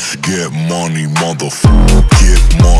Let's get money, motherfucker. Get money.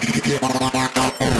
Yeah, yeah, yeah, yeah.